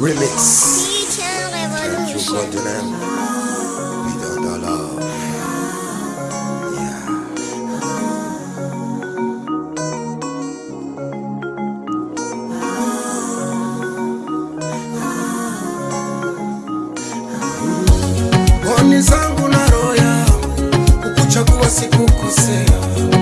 Remix. Thank you zangu na roho yangu, ukuchagua sikukosea.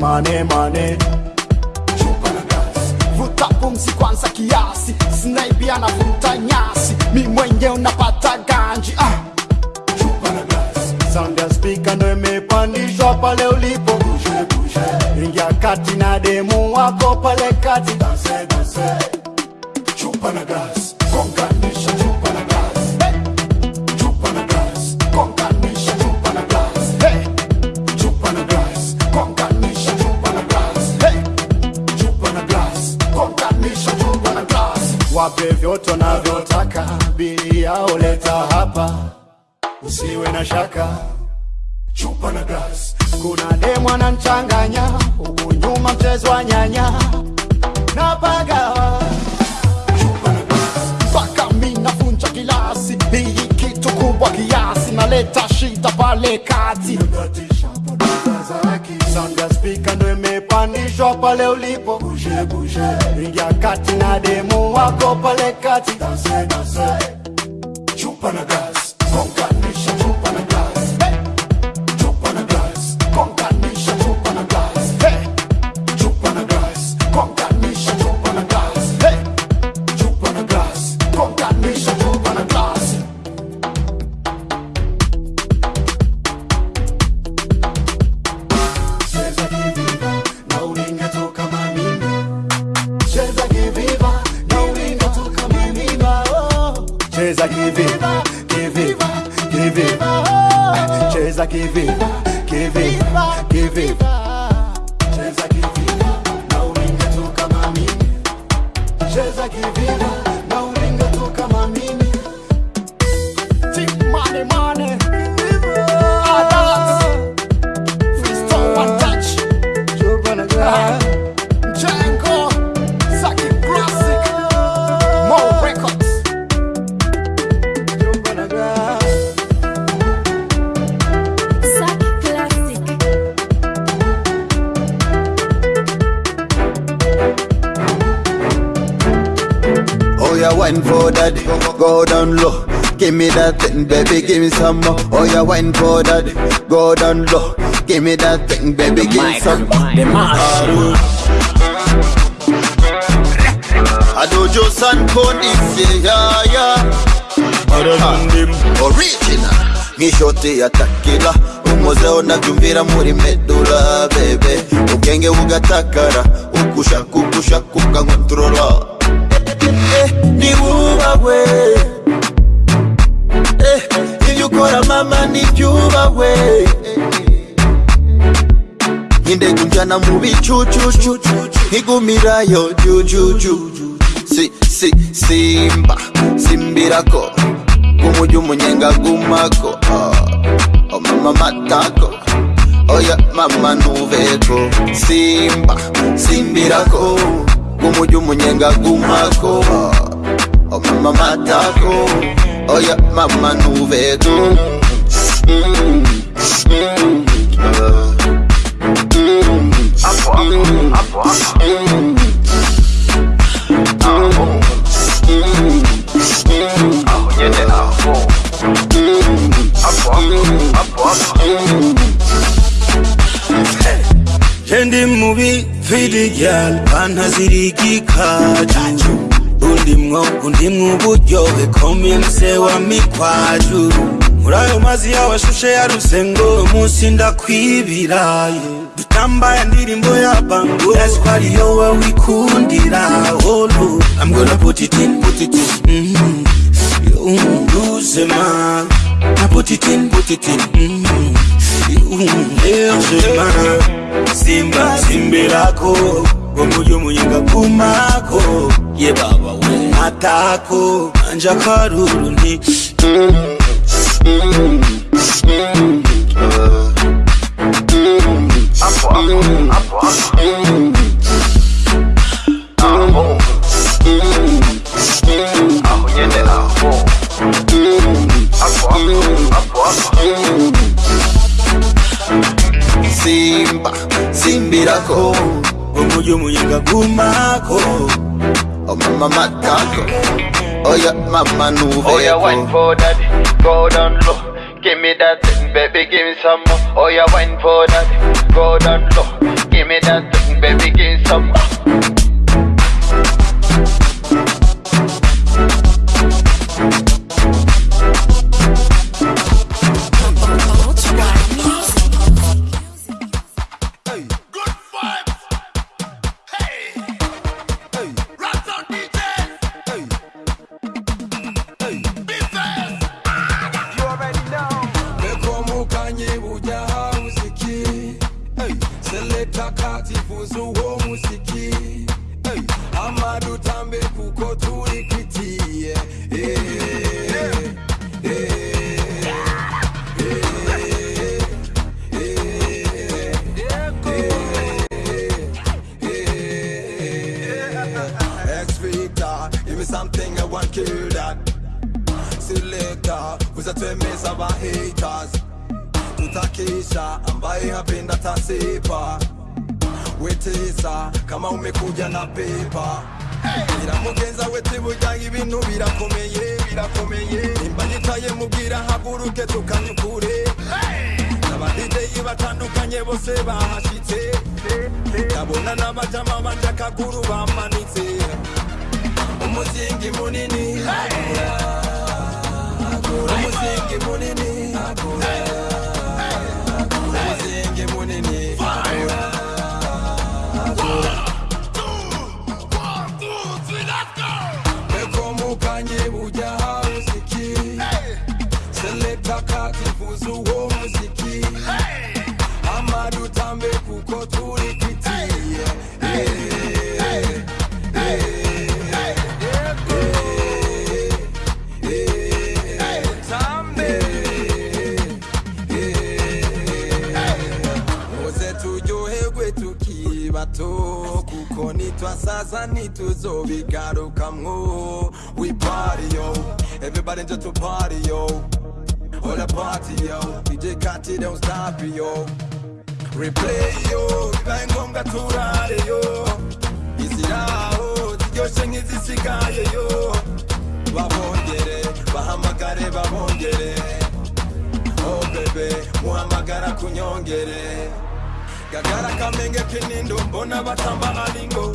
name, my name, dever give me some more. Oh, yeah, wine for that, go down low. Give me that thing, baby, give me some. more. Adojo San is yeah, yeah. Original. Nk'ishoti ya takila umuzeo nabyumvira muri medula bebe ubwenge bugatakara ugushaka ugushaka ukankontrola Eh, niwubahwe Eh, ukora mama nibyubahwe nk'indege unjyana mu bicucucu nkigumirayo jujuju si si simba simbirako. Kumujya umunyenga gumako. Oh, oh mama matako. Oya mama nuveko. Simba simbirako. Kumujya umunyenga gumako. Oh, oh mama matako oya mama nuveko mm, mm, uh. Jendi mubi fidi gyal panazirigikaju undimwo undimwo uburyohe komye mse wa mikwaju muri ayo mazi y'abashushe ya rusengo munsi ndakwibiraye dutambaye indirimbo ya bango that's why yo we wikundira oh no I'm gonna put it in put it in. Mm you lose ma. I put it in put it in. Mm Largement Simba simbirako Gomuyo muyinga kumako. Ye baba matako anja karuru nti simba simbirako omuju muyinga gumako oh mama matako oya mama nuveko Oh, yeah, oh, wine for that, go down low. Give me that thing, baby, give me some more. Oh, yeah, wine for that, go down low. Give me that thing, baby, give me some more. repureyo bibaye ngombwa turareyo izi yaho ziryoshye nk'izisigayeyo babongere bahamagare babongere. Oh bebe muhamagara kunyongere. Gagara kamenge kinindo mbona batamba alingo.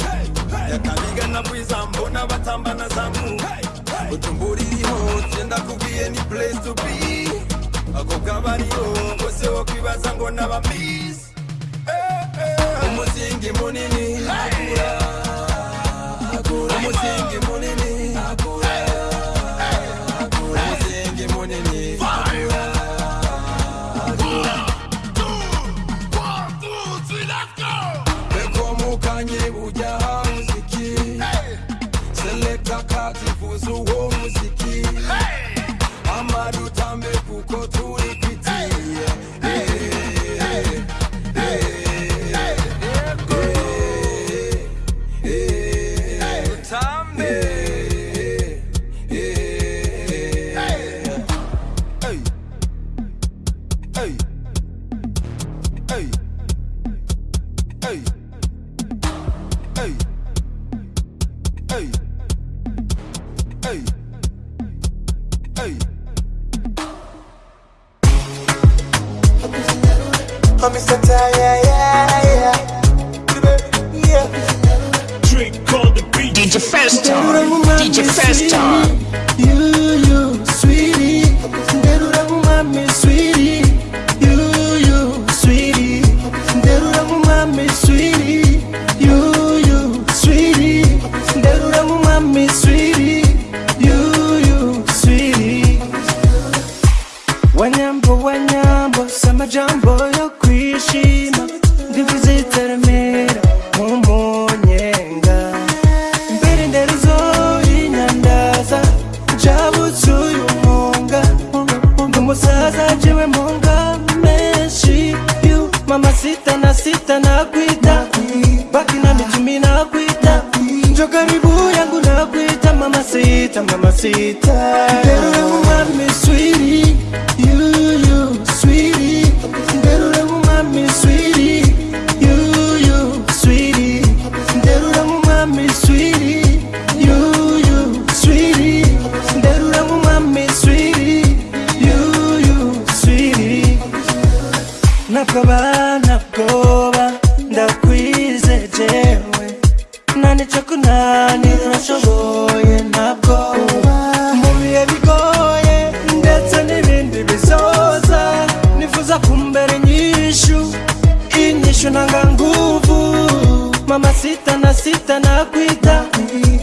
Yakabiga na bwiza mbona batamba na zangu. Utumbuririho tenda kubwiye ni place to be. Ako kabariho bose wo kwibaza ngo nabamii omusingi munini akula sing omusingi munini nakuita nakuita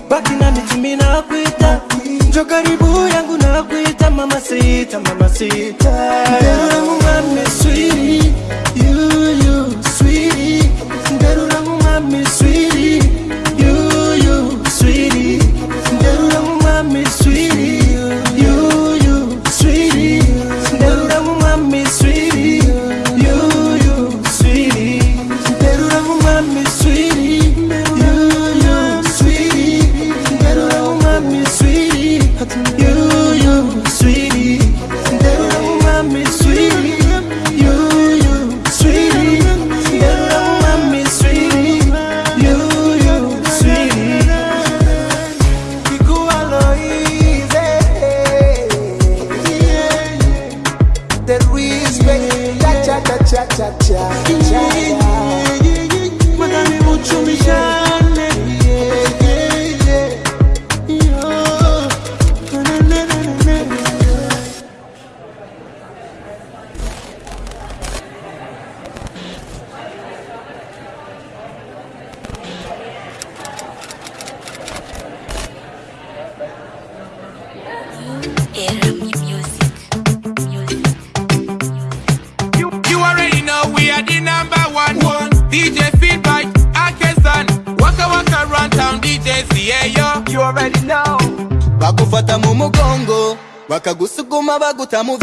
baki na mitumi nakuita njo karibu yangu nakuita mama sita mama sita yeah. Tamo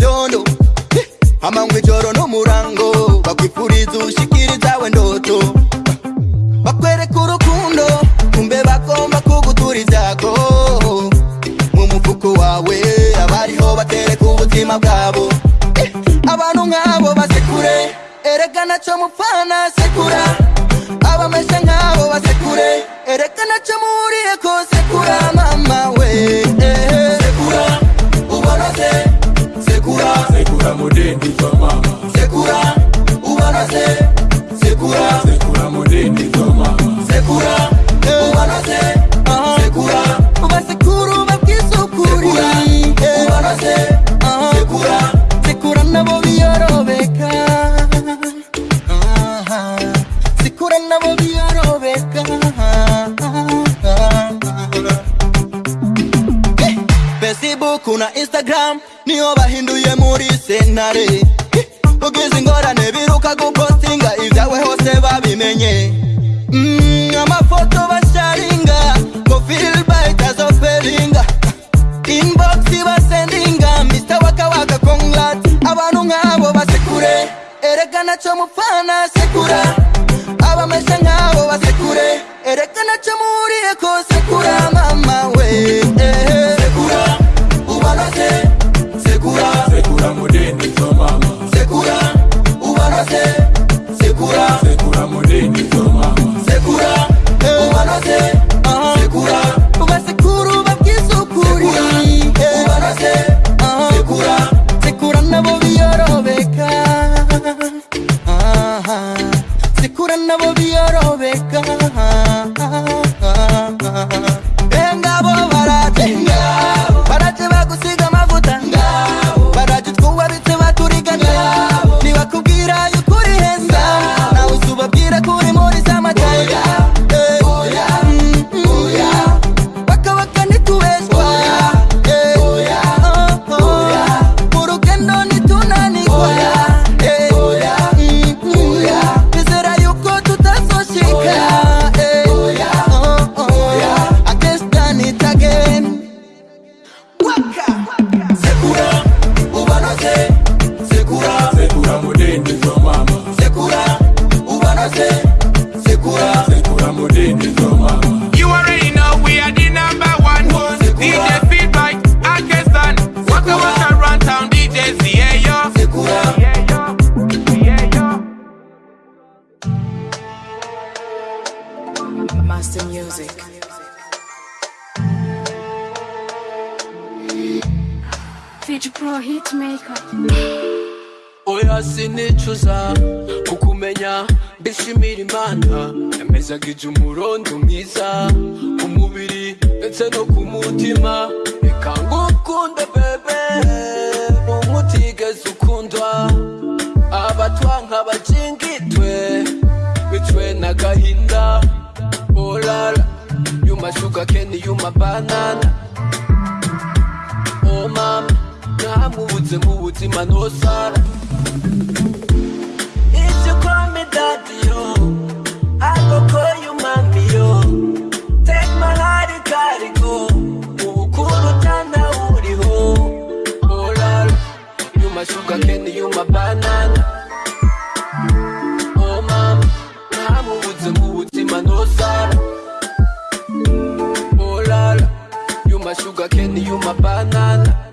my sugar cane you my banana?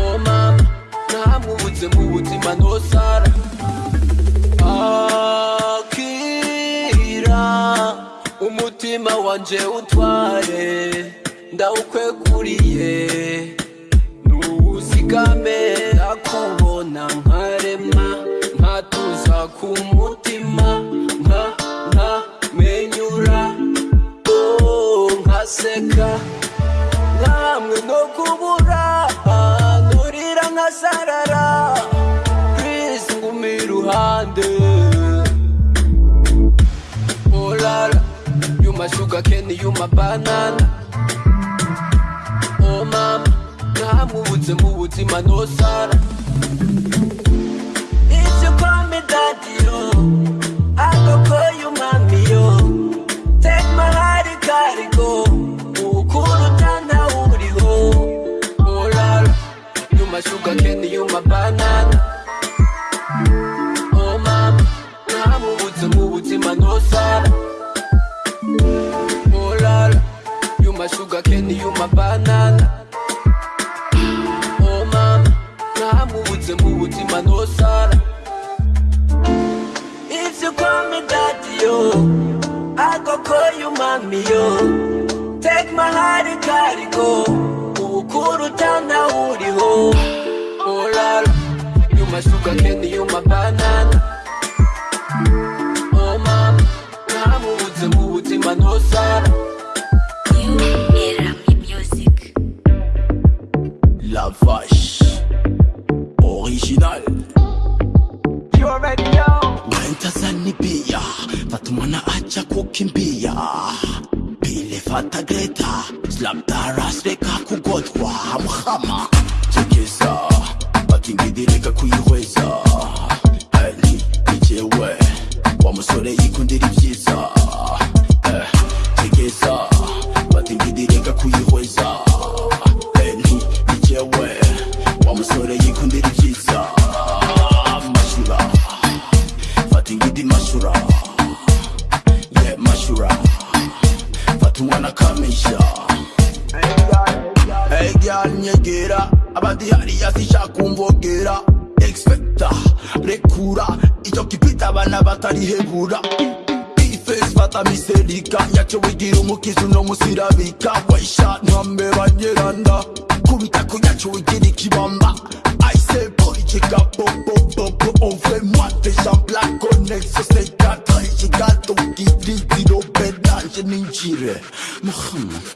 Oh mama namwubutse mu buzima ntosara akira umutima wanje utware ndawukweguriye ntuwusigame baseka namwe no kubura nturira nkasarara purisi nguma iruhande orara yuma shuga keni yuma banana. O mama me daddy, buzima I ibyo call you mommy, y'umamiyo take my heart, and gotta go. my sugar candy, you my banana? Oh mama, na mubuti no manosala Oh la you my sugar candy, you my banana? Oh mama, na mubuti no manosala If you call me daddy yo, I go call you mommy yo. Take my heart and carry go. puro tanauri ho Oh la la You my sugar candy, you my banana Oh mama Na muze muutima nosara You era mi music La vache Original You already know Naitazani pia Watu wana acha kukimbia Pile fata greta Islam tara steka kugodwa hamhama. kugira umukizi uno munsi irabika wayisha ntambe bageranda kubita kuyacu ugira ikibamba ayise politika bobobobo ove oh, mwate jambla konexo sekata ikigato giti ziro benanje ninjire muhammad.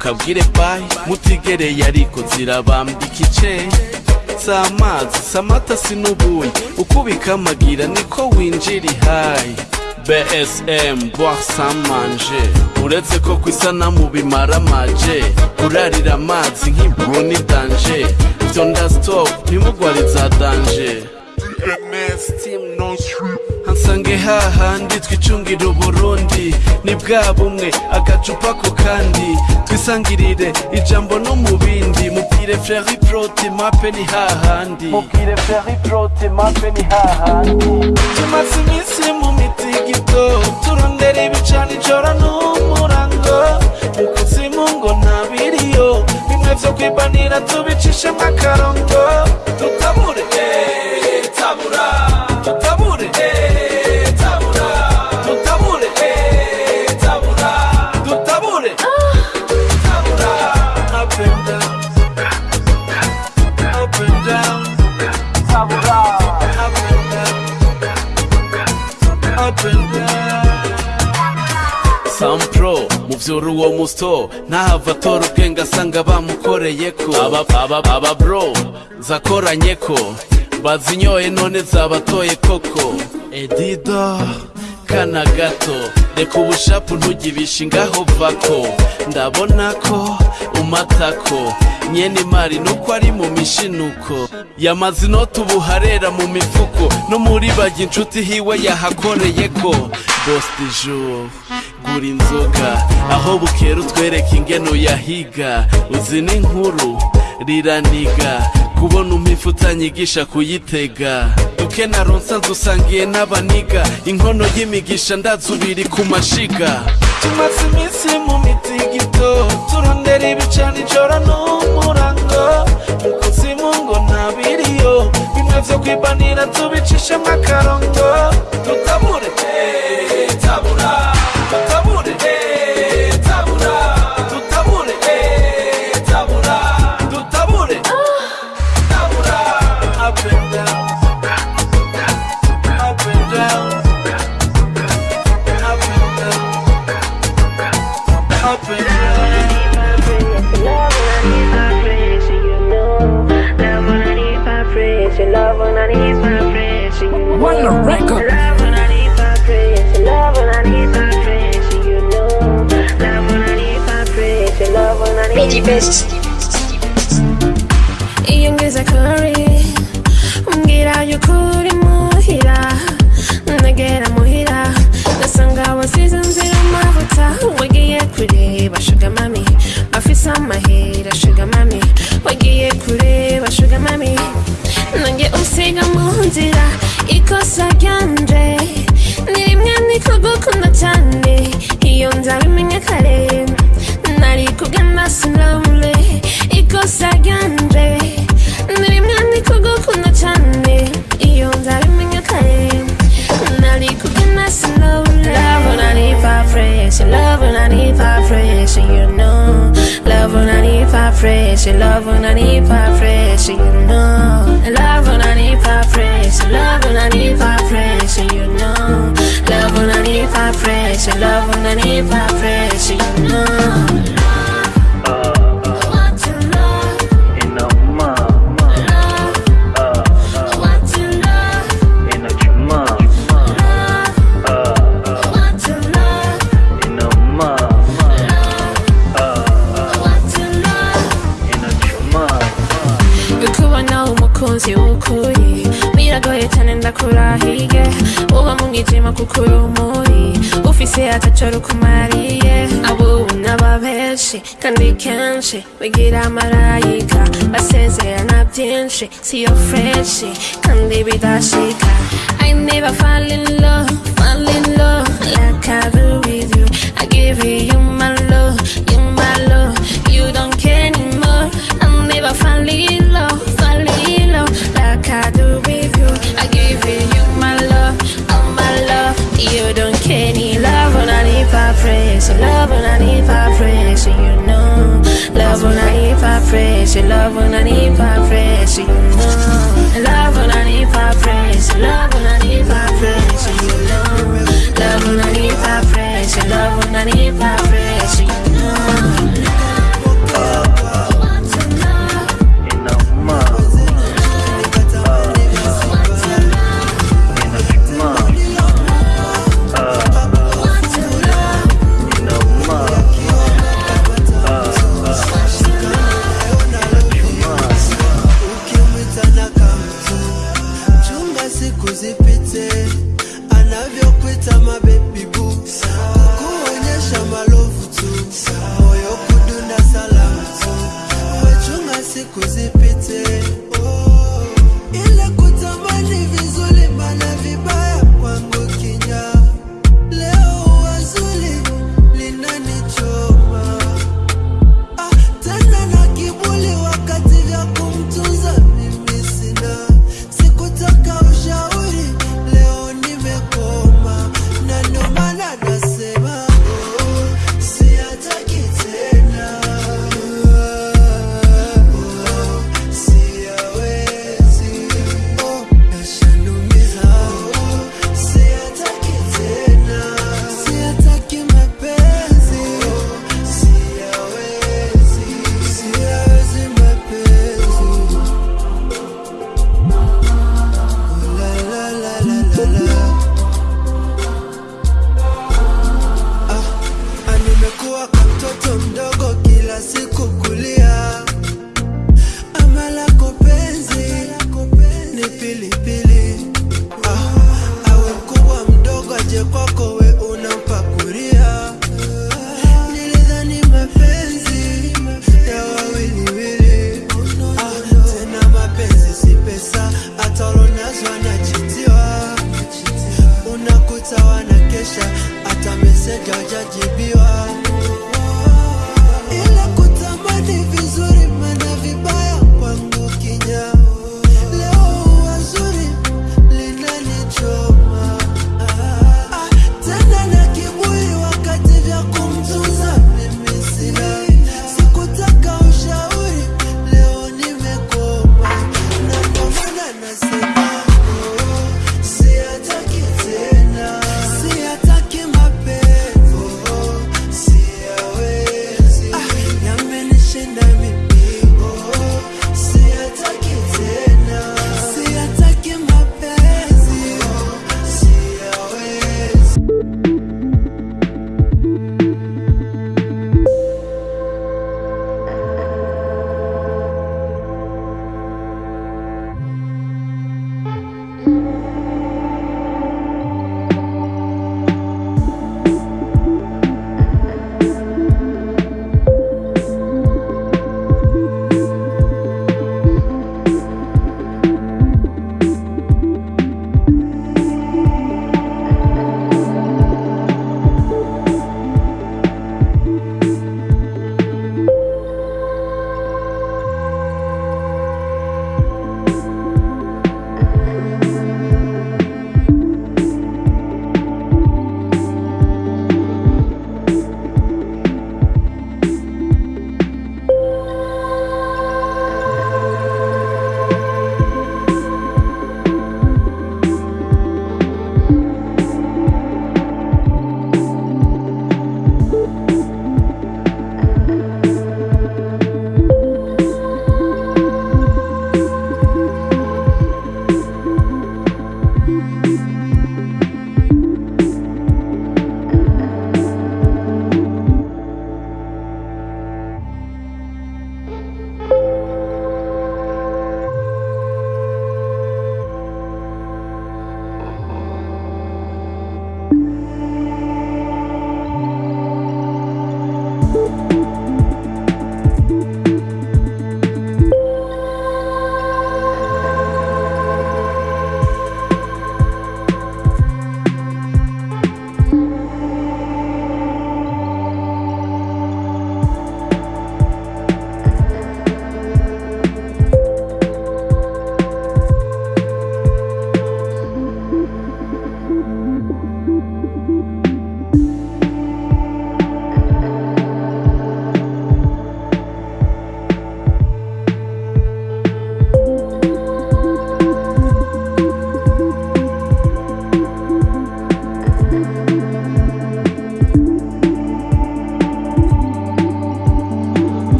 Shaka mukabwire bayi mutigereye ariko zirabambika iceyi si amazi si amata si n'ubuyi uko ubikamagira niko winjira ihayi bsm manger. Uretse ko ku isanamu bimara amaje. Urarira amazi nk'iburu ni danje byo ndastop ntimugwariza danje. Hansange hahandi twicungira uburundi. Ni bwa bumwe agacupa ku kandi. Twisangirire ijambo no mu bindi. Mubwire feri proti mape ni hahandi mubwire feri proti mape ni hahandi tumaze iminsi mu mitigito turondera ibicana ijoro n'umurango. Mu kuzimu ngo ntabiriyo bimwe vyo kwibanira tubicishemo akarongo tutabure eh, tabura. byura uwo musito ntahava atora ubwenge asanga bamukoreye ko aba bro zakoranye ko bazinyoye none zabatoye koko. Edida kana gato. Reka ubushapu ntugibishe ngaho vako. Ndabona ko umatako. Nyene imari nuko ari mu mishinuko. Yamaze inoti ubu harera mu mifuko. No muri bajya inshuti hiwe yahakoreyeko. Bos du jour gura inzoga. Aho bukera utwereka ingeno yahiga. Uzi n'inkuru riraniga. Kubona umpifu utanyigisha kuyitega. Duke na ronsa dusangiye n'abaniga. Inkono y'imigisha ndazubiri ku mashiga. Tumaze iminsi mu mitigito turondera ibicana ijoro n'umurango. Mu kuzimu ngo ntabiriyo bimwe vyo kwibanira tubicishemo akarongo tutabure eh, Best. iyo ngeze kuri umbwira yuko uri muhira negera muhira. Nasanga wasize nzira amavuta wagiye kureba shuga mami. Bafise amahera shuga mami. Wagiye kureba shuga mami. Nange usiga mu nzira ikosa ryanje. Ni rimwe niko gukunda cyane. Iyo nzabimenya kare. Ikosa ryanje cyane iyo nzabimenya kare nari love when I need vibration love when I need vibration you know. Love when I need vibration love when I need you know. Love when I need vibration love when I need vibration you know. Love when I need vibration love when I need vibration you know kuko ufise benshi kandi kenshi bigira basezerana byinshi siyo freshi kandi bidashika. I never fall in love, fall in love like I when I need vibration, love when I need vibration. You know, love when I need fresh. Your love unanipa fresh, you know. Love unanipa fresh. Love unanipa fresh, you know. Love unanipa fresh. Your love unanipa fresh, you